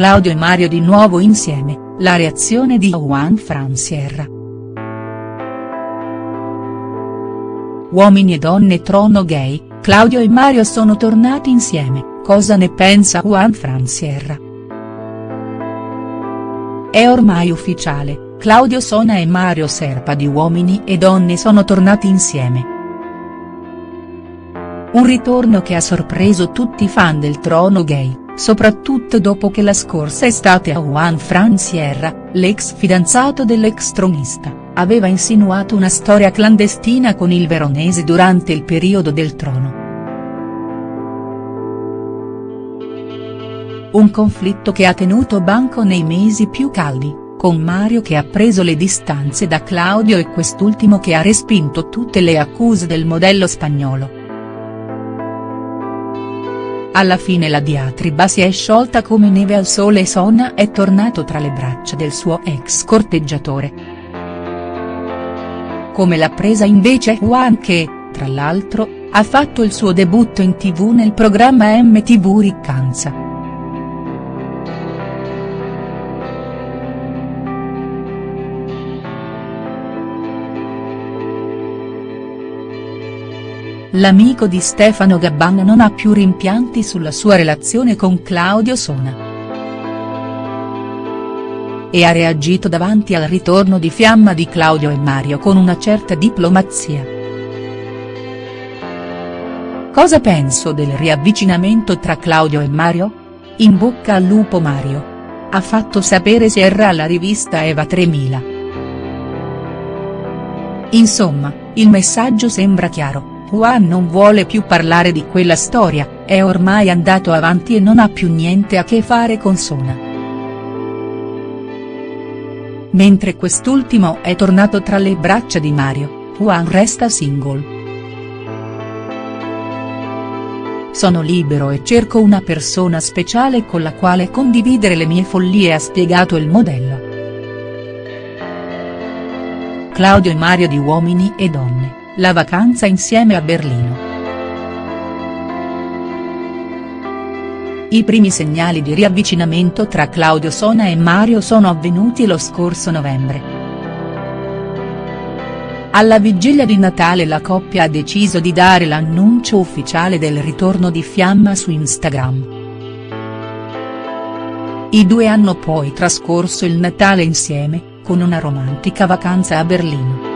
Claudio e Mario di nuovo insieme, la reazione di Juan Fran Sierra. Uomini e donne trono gay, Claudio e Mario sono tornati insieme, cosa ne pensa Juan Fran Sierra?. È ormai ufficiale, Claudio Sona e Mario Serpa di Uomini e Donne sono tornati insieme. Un ritorno che ha sorpreso tutti i fan del trono gay, soprattutto dopo che la scorsa estate a Juan Fran Sierra, l'ex fidanzato dell'ex tronista, aveva insinuato una storia clandestina con il veronese durante il periodo del trono. Un conflitto che ha tenuto banco nei mesi più caldi, con Mario che ha preso le distanze da Claudio e quest'ultimo che ha respinto tutte le accuse del modello spagnolo. Alla fine la diatriba si è sciolta come neve al sole e Sona è tornato tra le braccia del suo ex corteggiatore. Come l'ha presa invece Juan che, tra l'altro, ha fatto il suo debutto in tv nel programma MTV Riccanza. L'amico di Stefano Gabban non ha più rimpianti sulla sua relazione con Claudio Sona. E ha reagito davanti al ritorno di fiamma di Claudio e Mario con una certa diplomazia. Cosa penso del riavvicinamento tra Claudio e Mario? In bocca al lupo Mario. Ha fatto sapere Sierra alla rivista Eva 3000. Insomma, il messaggio sembra chiaro Juan non vuole più parlare di quella storia, è ormai andato avanti e non ha più niente a che fare con Sona. Mentre quest'ultimo è tornato tra le braccia di Mario, Juan resta single. Sono libero e cerco una persona speciale con la quale condividere le mie follie ha spiegato il modello. Claudio e Mario di Uomini e Donne la vacanza insieme a Berlino. I primi segnali di riavvicinamento tra Claudio Sona e Mario sono avvenuti lo scorso novembre. Alla vigilia di Natale la coppia ha deciso di dare l'annuncio ufficiale del ritorno di Fiamma su Instagram. I due hanno poi trascorso il Natale insieme, con una romantica vacanza a Berlino.